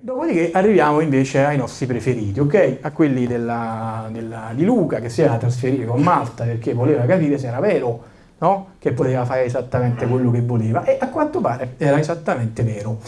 Dopodiché arriviamo invece ai nostri preferiti, ok? A quelli della, della, di Luca che si era trasferire con Malta perché voleva capire se era vero, no? Che poteva fare esattamente quello che voleva e a quanto pare era esattamente vero.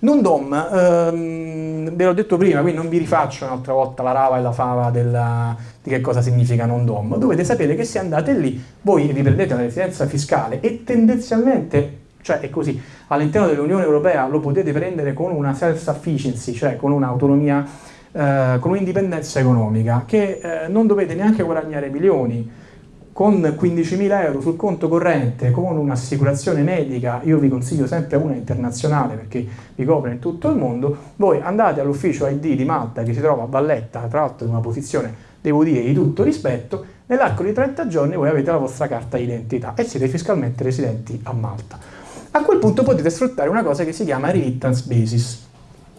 Non dom, ehm, ve l'ho detto prima, quindi non vi rifaccio un'altra volta la rava e la fava della, di che cosa significa non dom. Dovete sapere che se andate lì, voi riprendete la residenza fiscale e tendenzialmente cioè è così, all'interno dell'Unione Europea lo potete prendere con una self-sufficiency, cioè con un'autonomia, eh, con un'indipendenza economica, che eh, non dovete neanche guadagnare milioni, con 15.000 euro sul conto corrente, con un'assicurazione medica, io vi consiglio sempre una internazionale perché vi copre in tutto il mondo, voi andate all'ufficio ID di Malta che si trova a Valletta, tra l'altro in una posizione, devo dire, di tutto rispetto, nell'arco di 30 giorni voi avete la vostra carta d'identità e siete fiscalmente residenti a Malta a quel punto potete sfruttare una cosa che si chiama remittance basis.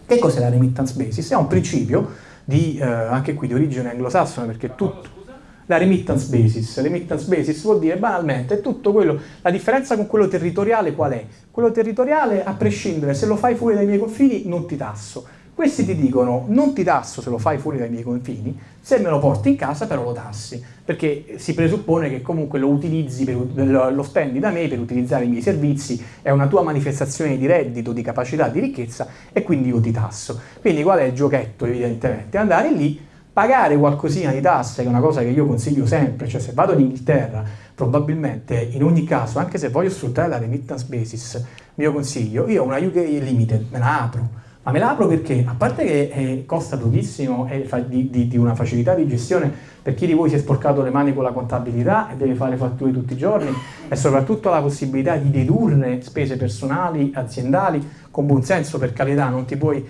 Che cos'è la remittance basis? È un principio di, eh, anche qui di origine anglosassone, perché tutto... La remittance basis. La remittance basis vuol dire banalmente tutto quello, la differenza con quello territoriale qual è? Quello territoriale, a prescindere, se lo fai fuori dai miei confini non ti tasso questi ti dicono non ti tasso se lo fai fuori dai miei confini, se me lo porti in casa però lo tassi, perché si presuppone che comunque lo utilizzi, per, lo spendi da me per utilizzare i miei servizi, è una tua manifestazione di reddito, di capacità, di ricchezza e quindi io ti tasso. Quindi qual è il giochetto evidentemente? Andare lì, pagare qualcosina di tasse, che è una cosa che io consiglio sempre, cioè se vado in Inghilterra probabilmente in ogni caso, anche se voglio sfruttare la remittance basis, mio consiglio, io ho una UK Limited, me la apro, ma me la apro perché, a parte che eh, costa pochissimo e di, di, di, una facilità di gestione per chi di voi si è sporcato le mani con la contabilità e deve fare fatture tutti i giorni, e soprattutto la possibilità di dedurre spese personali, aziendali, con buon senso per carità, non ti puoi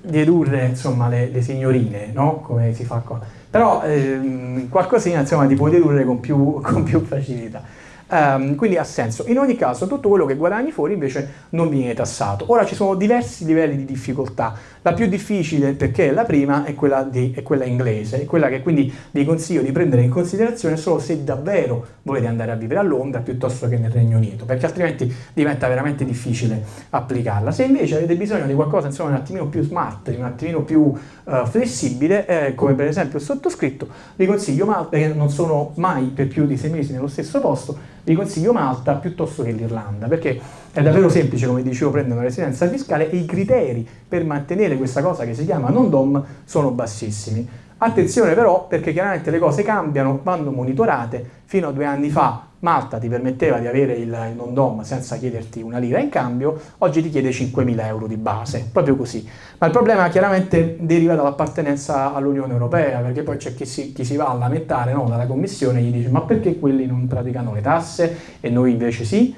dedurre insomma, le, le signorine, no? come si fa qua. Però ehm, qualcosina insomma, ti puoi dedurre con più, con più facilità. Um, quindi ha senso. In ogni caso tutto quello che guadagni fuori invece non viene tassato. Ora ci sono diversi livelli di difficoltà. La più difficile, perché è la prima, è quella, di, è quella inglese, è quella che quindi vi consiglio di prendere in considerazione solo se davvero volete andare a vivere a Londra piuttosto che nel Regno Unito, perché altrimenti diventa veramente difficile applicarla. Se invece avete bisogno di qualcosa insomma, un attimino più smart, un attimino più uh, flessibile, eh, come per esempio il sottoscritto, vi consiglio Malta, che non sono mai per più di sei mesi nello stesso posto, vi consiglio Malta piuttosto che l'Irlanda, perché è davvero semplice, come dicevo, prendere una residenza fiscale e i criteri per mantenere questa cosa che si chiama non-dom sono bassissimi. Attenzione però perché chiaramente le cose cambiano, vanno monitorate, fino a due anni fa Malta ti permetteva di avere il, il non-dom senza chiederti una lira in cambio, oggi ti chiede 5.000 euro di base, proprio così. Ma il problema chiaramente deriva dall'appartenenza all'Unione Europea, perché poi c'è chi si, chi si, va a lamentare no, dalla Commissione e gli dice ma perché quelli non praticano le tasse e noi invece sì?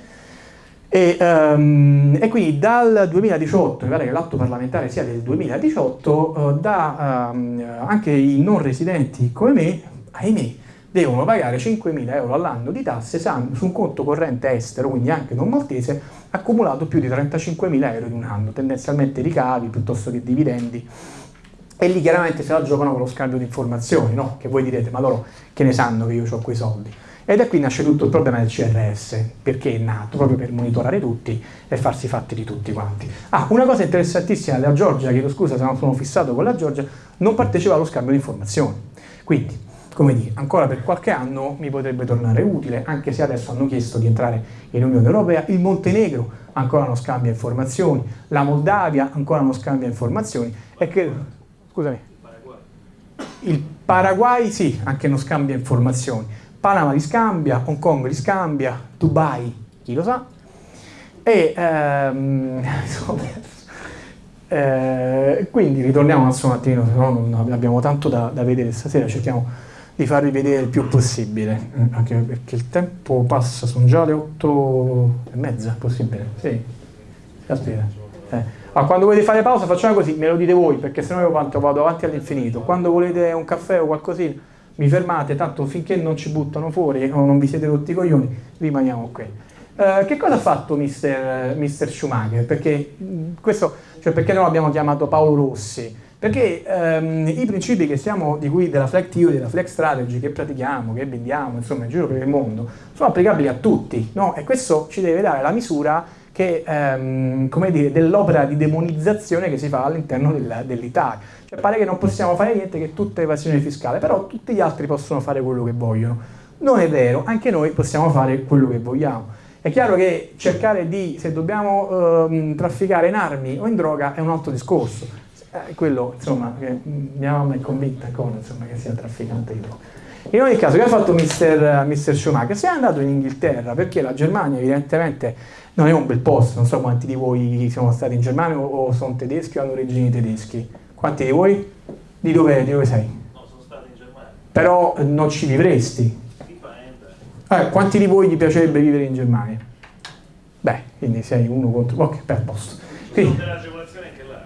E, um, e, quindi dal 2018, mi pare che l'atto parlamentare sia del 2018, uh, da, um, anche i non residenti come me, ahimè, devono pagare 5.000 euro all'anno di tasse su un conto corrente estero, quindi anche non maltese, accumulato più di 35.000 euro in un anno, tendenzialmente ricavi piuttosto che dividendi. E lì chiaramente se la giocano con lo scambio di informazioni, no? che voi direte, ma loro che ne sanno che io ho quei soldi? E da qui nasce tutto il problema del CRS, perché è nato proprio per monitorare tutti e farsi fatti di tutti quanti. Ah, una cosa interessantissima della Georgia, chiedo scusa se non sono fissato con la Georgia, non partecipa allo scambio di informazioni. Quindi, come dire, ancora per qualche anno mi potrebbe tornare utile, anche se adesso hanno chiesto di entrare in Unione Europea, il Montenegro ancora non scambia informazioni, la Moldavia ancora non scambia informazioni, e che, scusami, il Paraguay sì, anche non scambia informazioni, Panama li scambia, Hong Kong li scambia, Dubai, chi lo sa, e ehm, eh, quindi ritorniamo un attimo, se no non abbiamo tanto da, da, vedere stasera, cerchiamo di farvi vedere il più possibile, anche perché il tempo passa, sono già le otto e mezza, possibile? Sì, aspetta. Eh. Allora, quando volete fare pausa facciamo così, me lo dite voi, perché sennò io vado avanti all'infinito. Quando volete un caffè o qualcosina, mi fermate, tanto finché non ci buttano fuori o non vi siete rotti i coglioni, rimaniamo qui. Uh, che cosa ha fatto Mister, Mister Schumacher? Perché, questo, cioè perché noi l'abbiamo chiamato Paolo Rossi? Perché um, i principi che siamo, di cui della flag theory, della flag strategy, che pratichiamo, che vendiamo, insomma, in giro per il mondo, sono applicabili a tutti, no? E questo ci deve dare la misura che, ehm, dire, dell'opera di demonizzazione che si fa all'interno dell'Italia. Cioè pare che non possiamo fare niente, che tutta evasione fiscale, però tutti gli altri possono fare quello che vogliono. Non è vero, anche noi possiamo fare quello che vogliamo. È chiaro che cercare di, se dobbiamo ehm, trafficare in armi o in droga è un altro discorso. Eh, quello, insomma, che mia mamma è convinta con, insomma, che sia trafficante di droga. In ogni caso, che ha fatto. Mister Schumacher? Si è andato in Inghilterra perché la Germania evidentemente non è un bel posto, non so quanti di voi sono stati in Germania o sono tedeschi o hanno origini tedeschi. Quanti di voi? Di dove, di dove sei? No, sono stato in Germania. Però non ci vivresti? Eh, quanti di voi gli piacerebbe vivere in Germania? Beh, quindi sei uno contro... Ok, per posto. Ci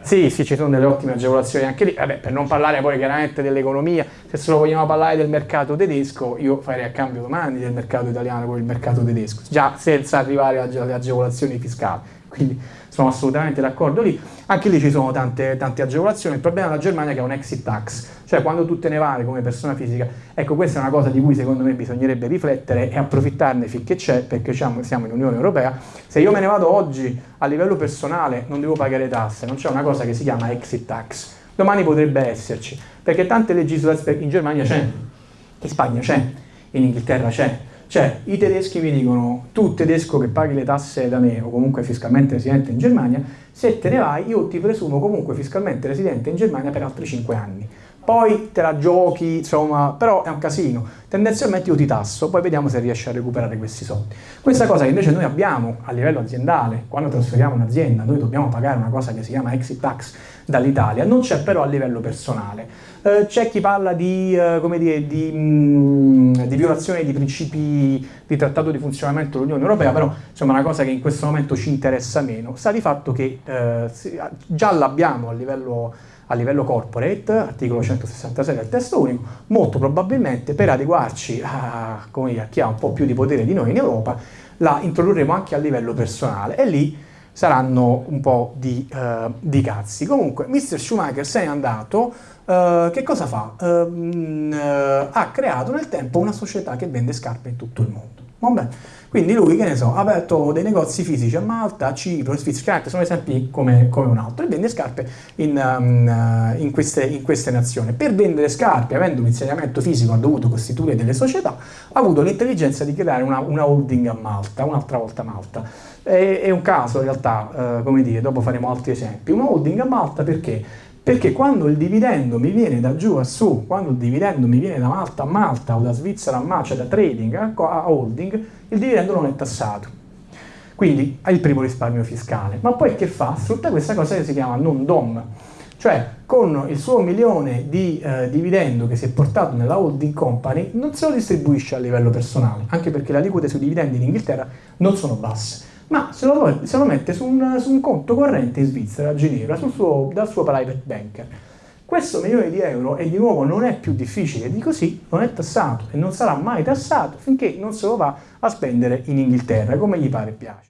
Sì, sì, ci sono delle ottime agevolazioni anche lì. Vabbè, per non parlare poi chiaramente dell'economia, se solo vogliamo parlare del mercato tedesco, io farei a cambio domani del mercato italiano con il mercato tedesco, già senza arrivare alle agevolazioni fiscali. Quindi sono assolutamente d'accordo lì. Anche lì ci sono tante, tante agevolazioni. Il problema della Germania è che è un exit tax, cioè quando tu te ne vai come persona fisica, ecco questa è una cosa di cui secondo me bisognerebbe riflettere e approfittarne finché c'è, perché siamo in Unione Europea. Se io me ne vado oggi a livello personale non devo pagare tasse, non c'è una cosa che si chiama exit tax. Domani potrebbe esserci, perché tante legislazioni in Germania c'è, in Spagna c'è, in Inghilterra c'è, cioè, i tedeschi mi dicono, tu tedesco che paghi le tasse da me o comunque fiscalmente residente in Germania, se te ne vai io ti presumo comunque fiscalmente residente in Germania per altri 5 anni. Poi te la giochi, insomma, però è un casino. Tendenzialmente io ti tasso, poi vediamo se riesci a recuperare questi soldi. Questa cosa che invece noi abbiamo a livello aziendale, quando trasferiamo un'azienda, noi dobbiamo pagare una cosa che si chiama exit tax dall'Italia, non c'è però a livello personale. Eh, c'è chi parla di, eh, dire, di, mh, mm, violazione di principi di trattato di funzionamento dell'Unione Europea, però insomma una cosa che in questo momento ci interessa meno. Sta di fatto che eh, già l'abbiamo a livello, a livello corporate, articolo 166 del testo unico, molto probabilmente per adeguarci a, dire, a chi ha un po' più di potere di noi in Europa, la introdurremo anche a livello personale e lì saranno un po' di, uh, di cazzi. Comunque, Mr. Schumacher se n'è andato, uh, che cosa fa? Uh, ha creato nel tempo una società che vende scarpe in tutto il mondo. Vabbè. Quindi lui, che ne so, ha aperto dei negozi fisici a Malta, a Cipro, in Svizzera, sono esempi come, come, un altro, e vende scarpe in, um, in, queste, in, queste, nazioni. Per vendere scarpe, avendo un insediamento fisico, ha dovuto costituire delle società, ha avuto l'intelligenza di creare una, una holding a Malta, un'altra volta Malta. È, è, un caso in realtà, uh, come dire, dopo faremo altri esempi. Una holding a Malta perché? Perché quando il dividendo mi viene da giù a su, quando il dividendo mi viene da Malta a Malta o da Svizzera a Malta, cioè da trading a holding, il dividendo non è tassato. Quindi ha il primo risparmio fiscale. Ma poi che fa? Sfrutta questa cosa che si chiama non DOM. Cioè, con il suo milione di eh, dividendo che si è portato nella holding company, non se lo distribuisce a livello personale, anche perché le aliquote sui dividendi in Inghilterra non sono basse ma se lo, se lo mette su un, su un, conto corrente in Svizzera, a Ginevra, suo, dal suo private banker. Questo milione di euro, e di nuovo non è più difficile di così, non è tassato e non sarà mai tassato finché non se lo va a spendere in Inghilterra, come gli pare e piace.